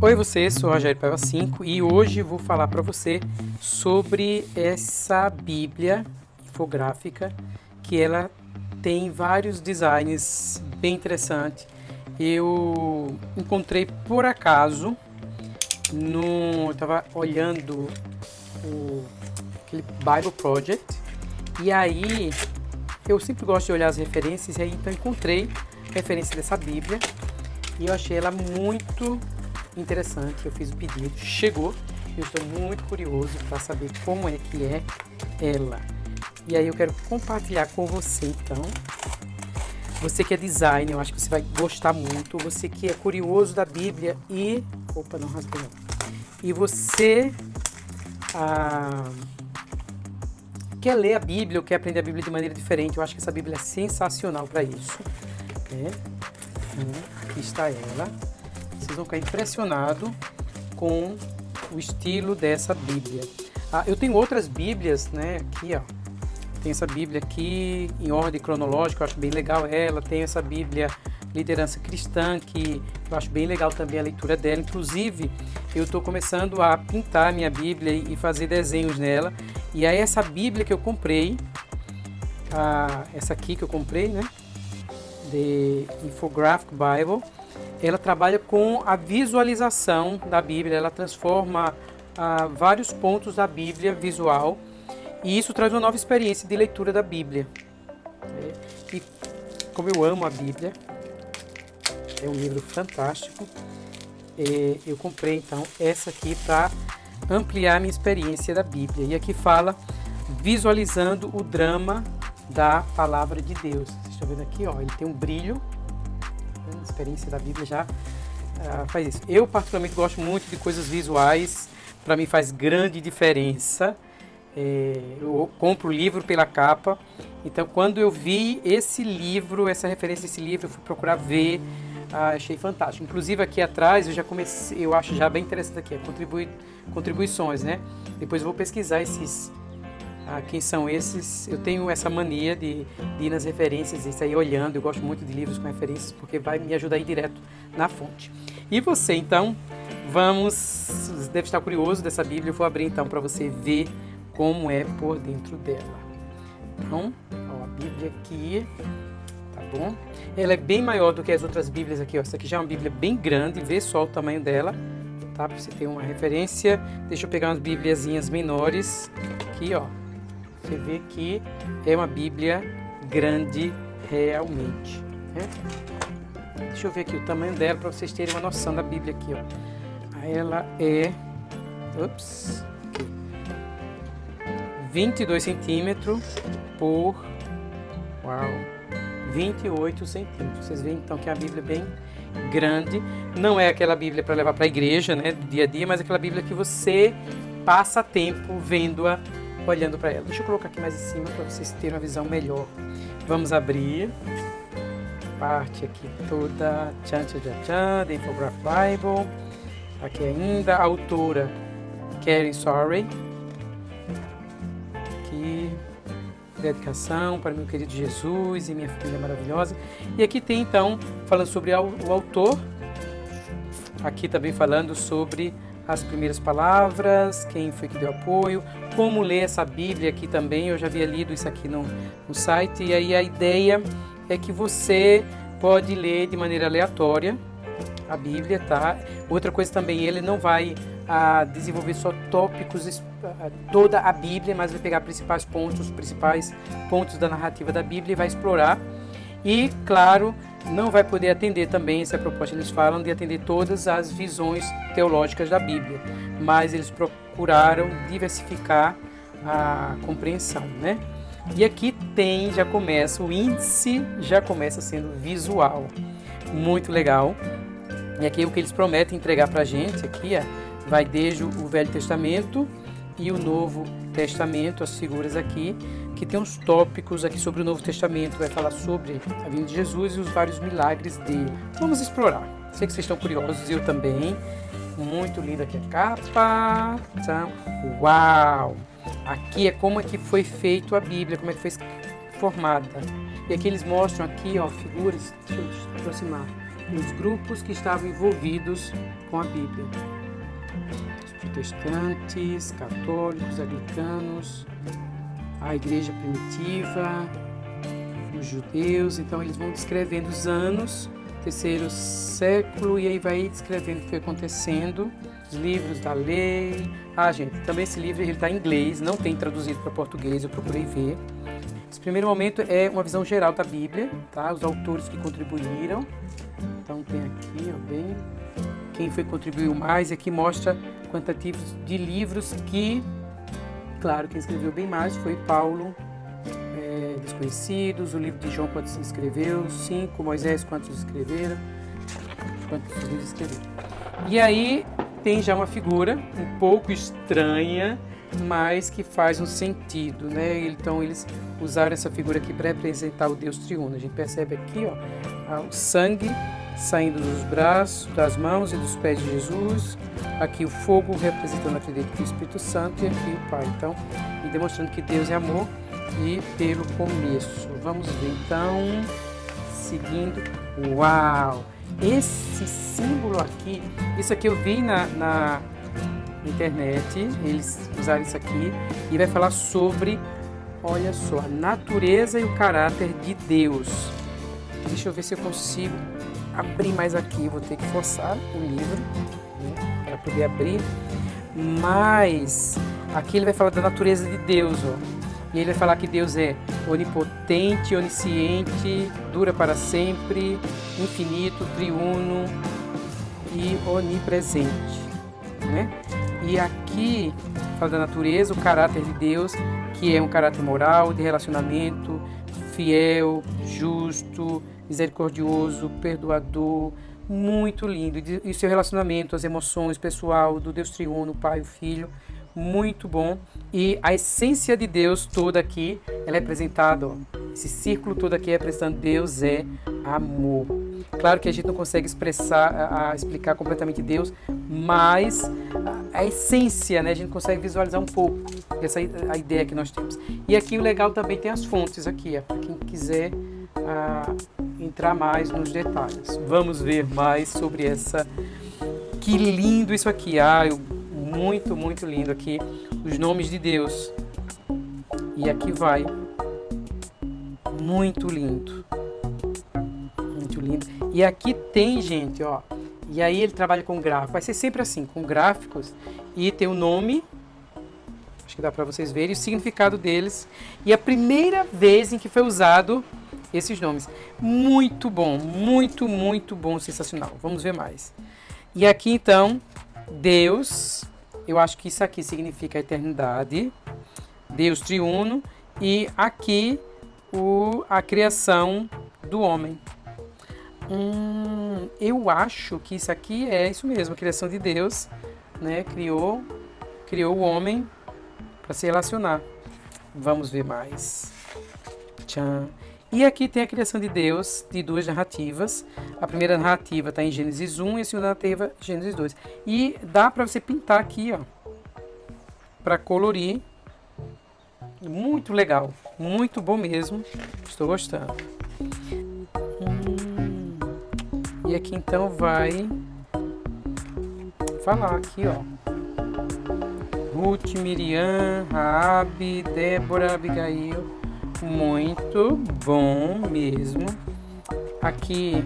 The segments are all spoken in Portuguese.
Oi você, sou Rogério Paiva 5 e hoje vou falar para você sobre essa Bíblia infográfica que ela tem vários designs bem interessantes. Eu encontrei por acaso no, eu estava olhando o aquele Bible Project e aí eu sempre gosto de olhar as referências e aí então encontrei referência dessa Bíblia e eu achei ela muito interessante. Eu fiz o pedido, chegou. Eu estou muito curioso para saber como é que é ela. E aí eu quero compartilhar com você então. Você que é designer, eu acho que você vai gostar muito. Você que é curioso da Bíblia e... Opa, não rasguei não. E você ah, quer ler a Bíblia ou quer aprender a Bíblia de maneira diferente. Eu acho que essa Bíblia é sensacional para isso. É. Aqui está ela. Vocês vão ficar impressionados com o estilo dessa Bíblia. Ah, eu tenho outras Bíblias, né? Aqui, ó. Tem essa Bíblia aqui em ordem cronológica, eu acho bem legal ela. Tem essa Bíblia Liderança Cristã, que eu acho bem legal também a leitura dela. Inclusive, eu estou começando a pintar minha Bíblia e fazer desenhos nela. E aí essa Bíblia que eu comprei, ah, essa aqui que eu comprei, né? The Infographic Bible, ela trabalha com a visualização da Bíblia, ela transforma ah, vários pontos da Bíblia visual e isso traz uma nova experiência de leitura da Bíblia. E como eu amo a Bíblia, é um livro fantástico, eu comprei então essa aqui para ampliar minha experiência da Bíblia. E aqui fala visualizando o drama da palavra de Deus. Vocês estão vendo aqui, ó, ele tem um brilho experiência da Bíblia já uh, faz isso. Eu particularmente gosto muito de coisas visuais, para mim faz grande diferença. É, eu compro o livro pela capa, então quando eu vi esse livro, essa referência a esse livro, eu fui procurar ver, ah, achei fantástico. Inclusive aqui atrás eu já comecei, eu acho já bem interessante aqui, é contribui, contribuições, né? Depois eu vou pesquisar esses ah, quem são esses. Eu tenho essa mania de, de ir nas referências e sair olhando. Eu gosto muito de livros com referências porque vai me ajudar a ir direto na fonte. E você, então, vamos. Deve estar curioso dessa Bíblia. Eu vou abrir então para você ver como é por dentro dela. Então, ó, a Bíblia aqui, tá bom? Ela é bem maior do que as outras Bíblias aqui. Ó. Essa aqui já é uma Bíblia bem grande. Vê só o tamanho dela, tá? Para você ter uma referência. Deixa eu pegar umas Bíbliazinhas menores aqui, ó. Você vê que é uma Bíblia grande realmente. Né? Deixa eu ver aqui o tamanho dela para vocês terem uma noção da Bíblia aqui. Ó. Ela é... Ups, 22 centímetros por... Uau! 28 centímetros. Vocês veem então que é a Bíblia é bem grande. Não é aquela Bíblia para levar para a igreja, né, do dia a dia, mas aquela Bíblia que você passa tempo vendo-a olhando para ela. Deixa eu colocar aqui mais em cima para vocês terem uma visão melhor. Vamos abrir parte aqui toda, tchan, tchan, tchan, tchan, The Infograph Bible. Aqui ainda, a autora Karen Sorry. Aqui, dedicação para meu querido Jesus e minha família maravilhosa. E aqui tem então, falando sobre o autor, aqui também falando sobre as primeiras palavras, quem foi que deu apoio, como ler essa Bíblia aqui também, eu já havia lido isso aqui no, no site, e aí a ideia é que você pode ler de maneira aleatória a Bíblia, tá? Outra coisa também, ele não vai a desenvolver só tópicos, toda a Bíblia, mas vai pegar principais pontos, os principais pontos da narrativa da Bíblia e vai explorar. E, claro, não vai poder atender também, essa proposta, eles falam de atender todas as visões teológicas da Bíblia, mas eles procuraram diversificar a compreensão, né? E aqui tem, já começa, o índice já começa sendo visual, muito legal. E aqui é o que eles prometem entregar para a gente, aqui ó, vai desde o Velho Testamento e o Novo Testamento, as figuras aqui, que tem uns tópicos aqui sobre o Novo Testamento, vai falar sobre a vinda de Jesus e os vários milagres dele. Vamos explorar. Sei que vocês estão curiosos, eu também. Muito linda aqui a capa. Então, uau! Aqui é como é que foi feito a Bíblia, como é que foi formada. E aqui eles mostram aqui, ó, figuras, deixa eu aproximar, os grupos que estavam envolvidos com a Bíblia. Os protestantes, católicos, anglicanos, a igreja primitiva, os judeus. Então eles vão descrevendo os anos, terceiro século, e aí vai descrevendo o que foi acontecendo, os livros da lei. Ah, gente, também esse livro está em inglês, não tem traduzido para português, eu procurei ver. Esse primeiro momento é uma visão geral da Bíblia, tá? Os autores que contribuíram. Então tem aqui, ó, bem, quem foi contribuiu mais, aqui mostra quantitativos de livros que, claro, quem escreveu bem mais foi Paulo, é, Desconhecidos, o livro de João, quantos escreveu, cinco, Moisés, quantos escreveram, quantos livros escreveram. E aí tem já uma figura um pouco estranha, mas que faz um sentido, né? Então eles usaram essa figura aqui para representar o Deus triuno. A gente percebe aqui, ó, o sangue saindo dos braços, das mãos e dos pés de Jesus. Aqui o fogo representando acredito do Espírito Santo e aqui o Pai. Então, e demonstrando que Deus é amor e pelo começo. Vamos ver então, seguindo. Uau! Esse símbolo aqui, isso aqui eu vi na, na internet, eles usaram isso aqui e vai falar sobre, olha só, a natureza e o caráter de Deus. Deixa eu ver se eu consigo abrir mais aqui, vou ter que forçar o livro né, para poder abrir. Mas aqui ele vai falar da natureza de Deus, ó. E ele vai falar que Deus é onipotente, onisciente, dura para sempre, infinito, triuno e onipresente, né? E aqui fala da natureza, o caráter de Deus, que é um caráter moral, de relacionamento, fiel, justo, misericordioso, perdoador, muito lindo. E seu relacionamento, as emoções, pessoal, do Deus triuno, Pai, o Filho, muito bom. E a essência de Deus toda aqui, ela é apresentada, ó, esse círculo todo aqui é apresentando Deus é amor. Claro que a gente não consegue expressar, a, a explicar completamente Deus, mas a, a, essência, né, a gente consegue visualizar um pouco essa a ideia que nós temos. E aqui o legal também tem as fontes aqui, para quem quiser a entrar mais nos detalhes. Vamos ver mais sobre essa. Que lindo isso aqui! Ah, muito, muito lindo aqui. Os nomes de Deus. E aqui vai. Muito lindo. Muito lindo. E aqui tem, gente, ó. E aí ele trabalha com gráficos. Vai ser sempre assim, com gráficos. E tem o nome acho que dá para vocês verem o significado deles e a primeira vez em que foi usado esses nomes. Muito bom, muito, muito bom, sensacional. Vamos ver mais. E aqui então, Deus, eu acho que isso aqui significa eternidade, Deus triuno, e aqui o, a criação do homem. Hum, eu acho que isso aqui é isso mesmo, a criação de Deus, né? Criou, criou o homem para se relacionar. Vamos ver mais. Tchan. E aqui tem a criação de Deus de duas narrativas. A primeira narrativa está em Gênesis 1 e a segunda narrativa Gênesis 2. E dá para você pintar aqui, ó, para colorir. Muito legal, muito bom mesmo. Estou gostando. Hum. E aqui então vai falar aqui, ó. Ruth, Miriam, Raabe, Débora, Abigail muito bom mesmo. Aqui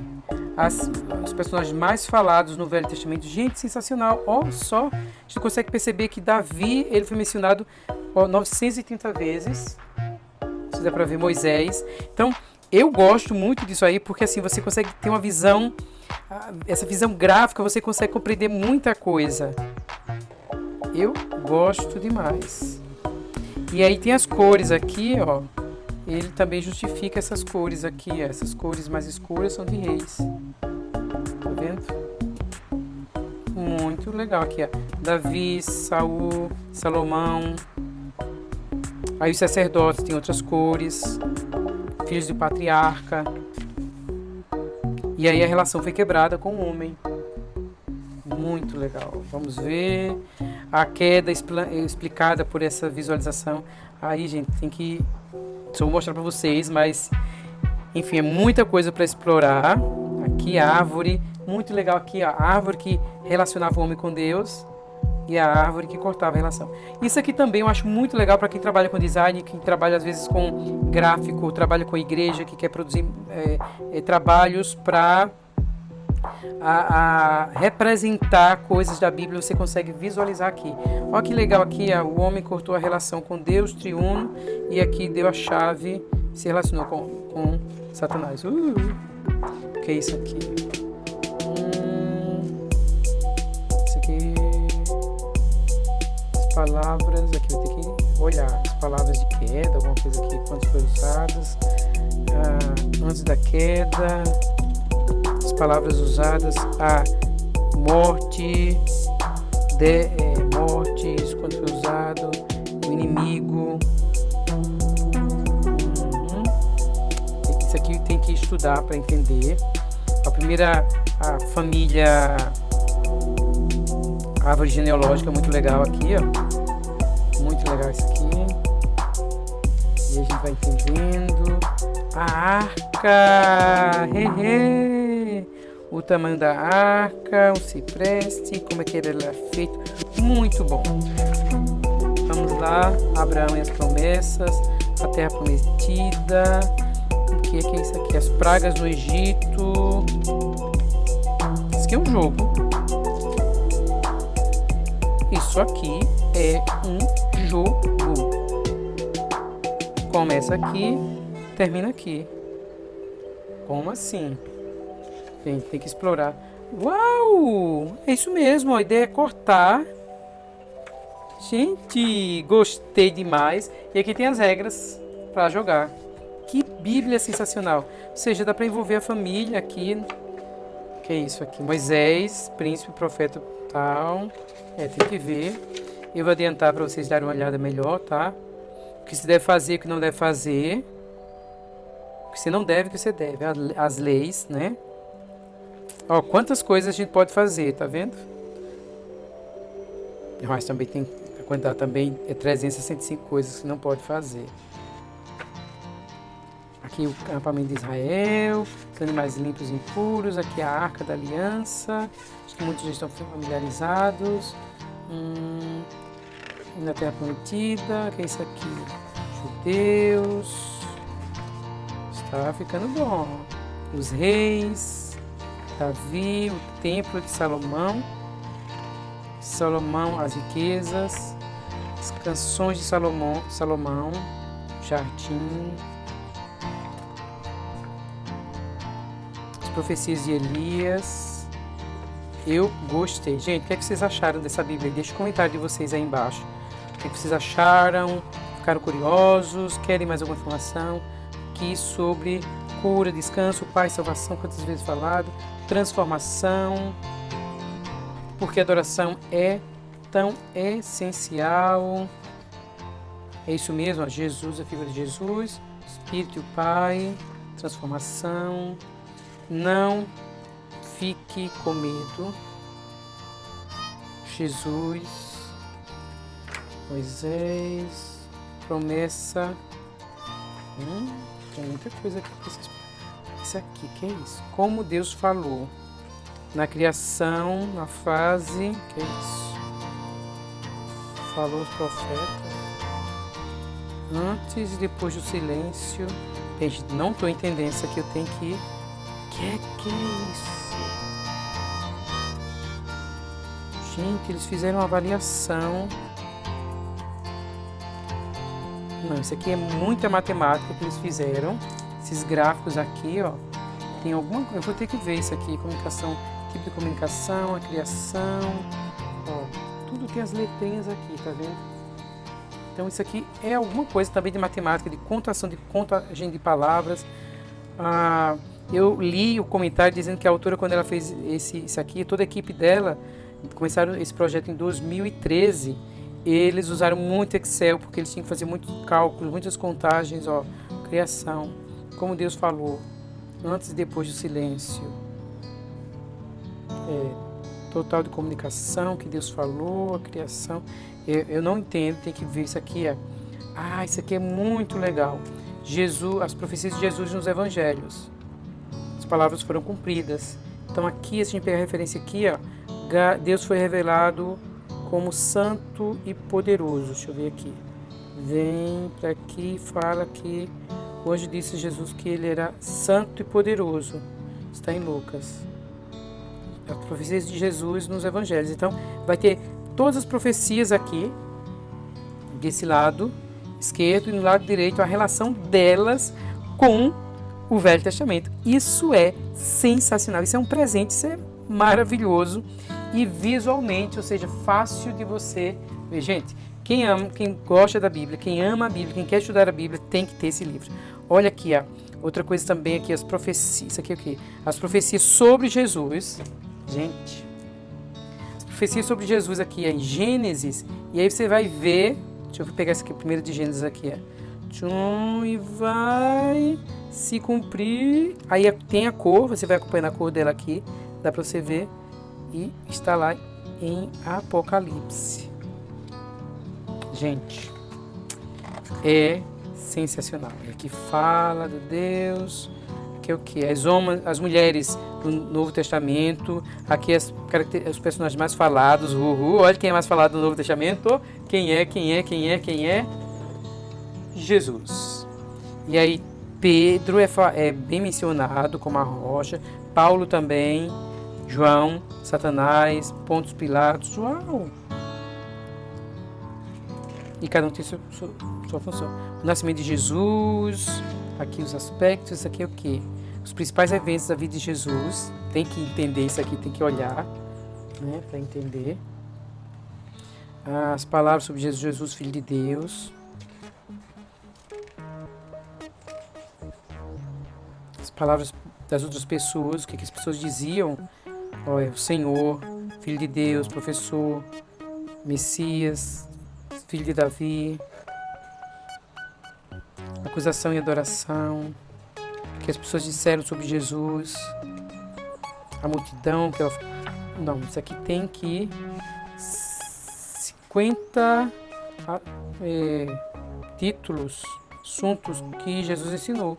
as, os personagens mais falados no Velho Testamento. Gente, sensacional. Olha só, a gente consegue perceber que Davi ele foi mencionado ó, 930 vezes. Se dá para ver Moisés. Então, eu gosto muito disso aí porque assim você consegue ter uma visão, essa visão gráfica, você consegue compreender muita coisa. Eu gosto demais. E aí tem as cores aqui, ó ele também justifica essas cores aqui. Essas cores mais escuras são de reis. Tá vendo? Muito legal aqui, ó. Davi, Saul, Salomão. Aí os sacerdotes têm outras cores. Filhos do patriarca. E aí a relação foi quebrada com o homem. Muito legal. Vamos ver a queda explicada por essa visualização. Aí, gente, tem que só vou mostrar para vocês, mas enfim, é muita coisa para explorar. Aqui a árvore, muito legal aqui, a árvore que relacionava o homem com Deus e a árvore que cortava a relação. Isso aqui também eu acho muito legal para quem trabalha com design, quem trabalha às vezes com gráfico, trabalha com igreja, que quer produzir é, é, trabalhos para a, a, representar coisas da Bíblia, você consegue visualizar aqui. Olha que legal aqui, ó, o homem cortou a relação com Deus triuno e aqui deu a chave, se relacionou com, com Satanás. Uh, o que é isso aqui? Hum, isso aqui palavras, aqui eu tenho que olhar as palavras de queda, alguma coisa aqui, quantas foram usadas, ah, antes da queda, as palavras usadas, a morte, de, é, mortes, quando foi usado, o inimigo. Uhum. Isso aqui tem que estudar para entender. A primeira, a família árvore genealógica muito legal aqui, ó. Muito legal isso aqui. E a gente vai entendendo. A arca! Hehe. O tamanho da arca, o cipreste, como é que ele é feito. Muito bom. Vamos lá. Abraão e as promessas. A terra prometida. O que é, que é isso aqui? As pragas no Egito. Isso aqui é um jogo. Isso aqui é um jogo. Começa aqui, termina aqui. Como assim? Tem, tem que explorar. Uau! É isso mesmo, a ideia é cortar. Gente, gostei demais. E aqui tem as regras para jogar. Que Bíblia sensacional. Ou seja, dá para envolver a família aqui. Que é isso aqui? Moisés, príncipe, profeta tal. É, tem que ver. Eu vou adiantar para vocês darem uma olhada melhor, tá? O que se deve fazer, o que não deve fazer. O que você não deve, o que você deve. As leis, né? Ó, quantas coisas a gente pode fazer, tá vendo? Mas também tem a quantidade também é 365 coisas que não pode fazer. Aqui o acampamento de Israel, os animais limpos e impuros, aqui a arca da aliança, acho que muitos já estão familiarizados. Hum, na Terra Prometida, que é isso aqui? Judeus. Está ficando bom. Os reis, Davi, o templo de Salomão. Salomão, as riquezas, as canções de Salomão, Salomão, jardim, as profecias de Elias, eu gostei. Gente, o que, é que vocês acharam dessa Bíblia? Deixa o comentário de vocês aí embaixo. O que, é que vocês acharam? Ficaram curiosos? Querem mais alguma informação? Aqui sobre cura, descanso, paz, salvação, quantas vezes falado, transformação, porque adoração é tão essencial. É isso mesmo, ó, Jesus, a figura de Jesus, Espírito e o Pai, transformação. Não fique com medo. Jesus, Moisés, promessa. Hum, tem muita coisa aqui para vocês. Isso aqui, que é isso? Como Deus falou na criação, na fase, que é isso? Falou os profetas. Antes e depois do silêncio. Gente, não estou entendendo isso aqui, eu tenho que. Que é que é isso? Gente, eles fizeram uma avaliação. Não, isso aqui é muita matemática que eles fizeram. Esses gráficos aqui, ó. Tem alguma coisa. Eu vou ter que ver isso aqui. Comunicação, tipo de comunicação, a criação. Ó, tudo tem as letrinhas aqui, tá vendo? Então isso aqui é alguma coisa também de matemática, de contação, de contagem de palavras. Ah, eu li o comentário dizendo que a autora, quando ela fez esse, isso aqui, toda a equipe dela começaram esse projeto em 2013, eles usaram muito Excel porque eles tinham que fazer muitos cálculos, muitas contagens, ó, criação, como Deus falou, antes e depois do silêncio. É, total de comunicação que Deus falou, a criação. Eu, eu não entendo, tem que ver isso aqui. É, ah, isso aqui é muito legal. Jesus, as profecias de Jesus nos evangelhos. palavras foram cumpridas. Então aqui, se a gente pegar a referência aqui, ó, Deus foi revelado como santo e poderoso. Deixa eu ver aqui. Vem para aqui e fala que hoje disse Jesus que ele era santo e poderoso. Está em Lucas. As profecias de Jesus nos evangelhos. Então, vai ter todas as profecias aqui, desse lado esquerdo e no lado direito, a relação delas com o Velho Testamento. Isso é sensacional, isso é um presente, isso é maravilhoso e visualmente, ou seja, fácil de você ver. Gente, quem ama, quem gosta da Bíblia, quem ama a Bíblia, quem quer estudar a Bíblia, tem que ter esse livro. Olha aqui, ó. outra coisa também aqui, as profecias. Isso aqui é o quê? As profecias sobre Jesus. Gente, as profecias sobre Jesus aqui é em Gênesis. E aí você vai ver. Deixa eu pegar esse aqui, primeiro de Gênesis aqui. Tchum, e vai se cumprir. Aí tem a cor, você vai acompanhando a cor dela aqui, dá para você ver. E está lá em Apocalipse. Gente, é sensacional. Aqui fala do Deus, que é o que? As, homens, as mulheres do Novo Testamento, aqui as, os personagens mais falados, uhul, olha quem é mais falado do Novo Testamento, quem é, quem é, quem é, quem é? Jesus. E aí Pedro é, é bem mencionado como a rocha, Paulo também, João, Satanás, Pontos Pilatos, uau! E cada um tem sua, sua, sua função. O nascimento de Jesus, aqui os aspectos, isso aqui é o que? Os principais eventos da vida de Jesus, tem que entender isso aqui, tem que olhar, né, para entender. As palavras sobre Jesus, Jesus, Filho de Deus, palavras das outras pessoas, o que as pessoas diziam. Olha, o Senhor, Filho de Deus, Professor, Messias, Filho de Davi. Acusação e adoração. Que as pessoas disseram sobre Jesus. A multidão que ela... Não, isso aqui tem que 50 é, títulos, assuntos que Jesus ensinou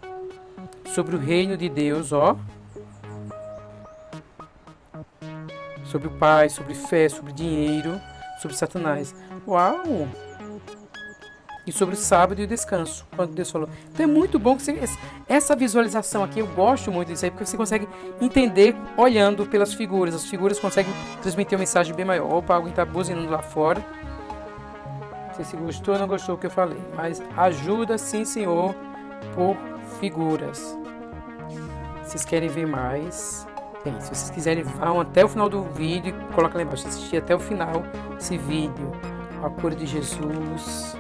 sobre o reino de Deus, ó. Sobre o Pai, sobre fé, sobre dinheiro, sobre Satanás. Uau! E sobre o sábado e o descanso, quando Deus falou. Então é muito bom que você, essa visualização aqui, eu gosto muito disso aí, porque você consegue entender olhando pelas figuras. As figuras conseguem transmitir uma mensagem bem maior. Opa, alguém está buzinando lá fora. Não sei se gostou ou não gostou do que eu falei, mas ajuda sim, Senhor, por figuras. Vocês querem ver mais? Bem, se vocês quiserem, vão até o final do vídeo e coloca lá embaixo. Assistir até o final esse vídeo. A cor de Jesus.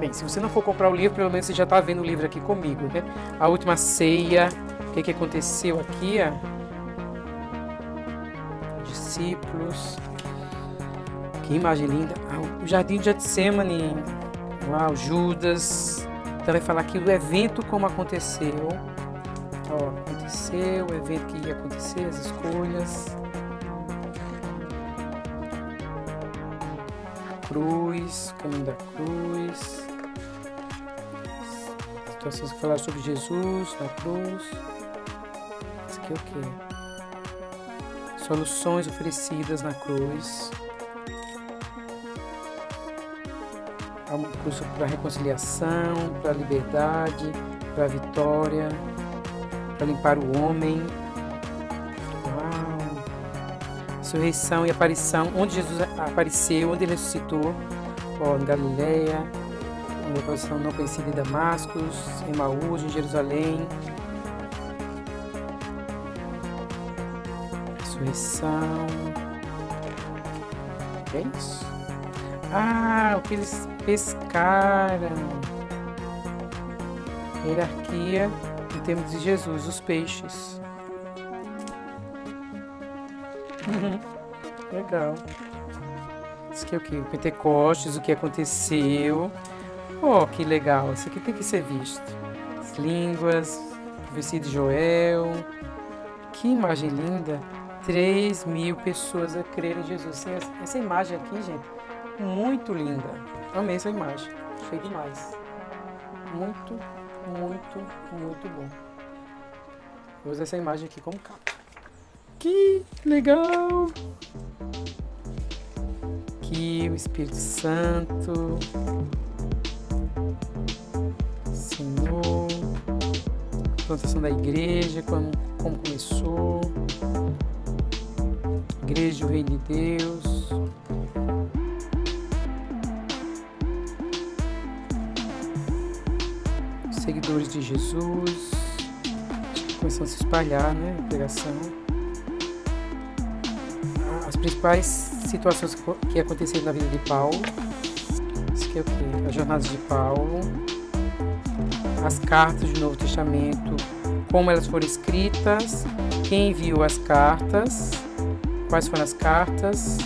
Bem, se você não for comprar o livro, pelo menos você já está vendo o livro aqui comigo, né? A última ceia. O que, que aconteceu aqui, ó? Discípulos. Que imagem linda. Ah, o Jardim de Getsemane. Uau, Judas. Então vai falar aqui do evento como aconteceu. Ó, aconteceu, o evento que ia acontecer, as escolhas. Cruz, caminho da cruz. Situações que falaram sobre Jesus na cruz. Isso aqui é o que? Soluções oferecidas na cruz. Há uma cruz para reconciliação, para liberdade, para vitória para limpar o homem. Uau! Ressurreição e aparição, onde Jesus apareceu, onde ele ressuscitou, ó, em Galileia, uma posição não conhecida em Damascus, em Maús, em Jerusalém. Ressurreição. É isso? Ah, o que eles pescaram. Hierarquia temos de Jesus, os peixes. Legal. Isso aqui é o que? Pentecostes, o que aconteceu. Oh, que legal. Isso aqui tem que ser visto. As línguas, profecia de Joel. Que imagem linda. 3 mil pessoas a crer em Jesus. Essa imagem aqui, gente, muito linda. Amei essa imagem. Achei demais. Muito muito, muito bom. Vou usar essa imagem aqui como capa. Que legal! Aqui o Espírito Santo ensinou plantação da igreja, como, como começou, igreja do Reino de Deus. Seguidores de Jesus, começando a se espalhar, né, a pregação. As principais situações que aconteceram na vida de Paulo, isso aqui é o que? As jornadas de Paulo, as cartas do Novo Testamento, como elas foram escritas, quem enviou as cartas, quais foram as cartas,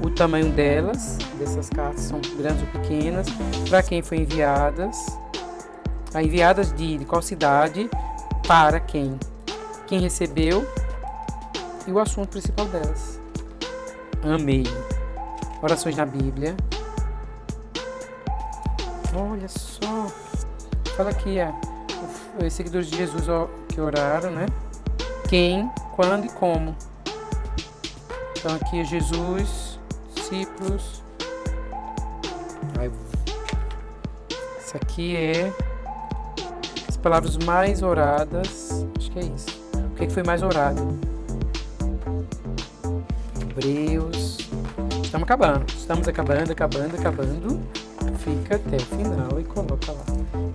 o tamanho delas, dessas cartas são grandes ou pequenas, para quem foi enviadas, enviadas de, de qual cidade, para quem, quem recebeu e o assunto principal delas. Amei. Orações na Bíblia. Olha só. Fala aqui, é, os seguidores de Jesus que oraram, né? Quem, quando e como. Então aqui é Jesus, discípulos. Isso aqui é palavras mais oradas. Acho que é isso. O que, é que foi mais orado? Hebreus. Estamos acabando. Estamos acabando, acabando, acabando. Fica até o final e coloca lá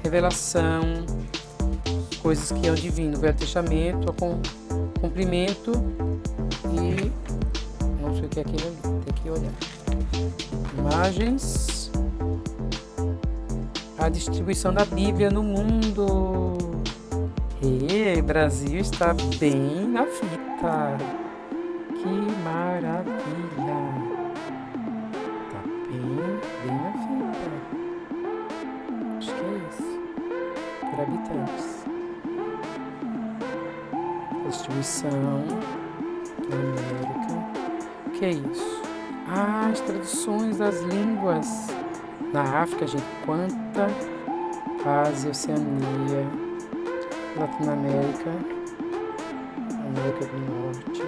revelação, coisas que é o divino, Velho Testamento, cumprimento e não sei o que é aquilo ali, tem que olhar. Imagens, a distribuição da Bíblia no mundo. E Brasil está bem na fita. Que maravilha! habitantes. Distribuição da América. O que é isso? Ah, as traduções das línguas. Na África, gente, quanta Ásia, Oceania, Latinoamérica, América do Norte.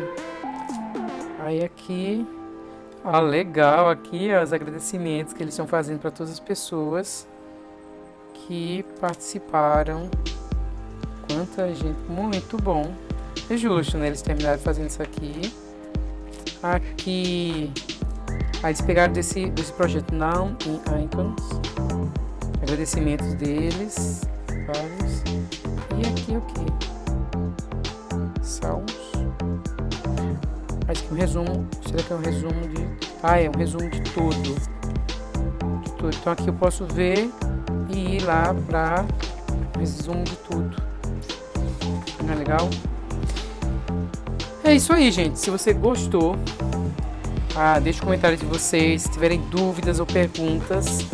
Aí aqui, ah, legal, aqui ó, os agradecimentos que eles estão fazendo para todas as pessoas que participaram. Quanta gente, muito bom. É justo, né? Eles terminaram fazendo isso aqui. Aqui, aí eles pegaram desse, desse projeto Now in Icons. Agradecimentos deles, vários. E aqui o que? Salmos. Acho que um resumo. Será que é um resumo de. Ah, é um resumo de tudo. De tudo. Então aqui eu posso ver e ir lá para resumo de tudo. Não é legal? É isso aí, gente. Se você gostou, ah, deixe um comentário de vocês. Se tiverem dúvidas ou perguntas,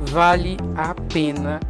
vale a pena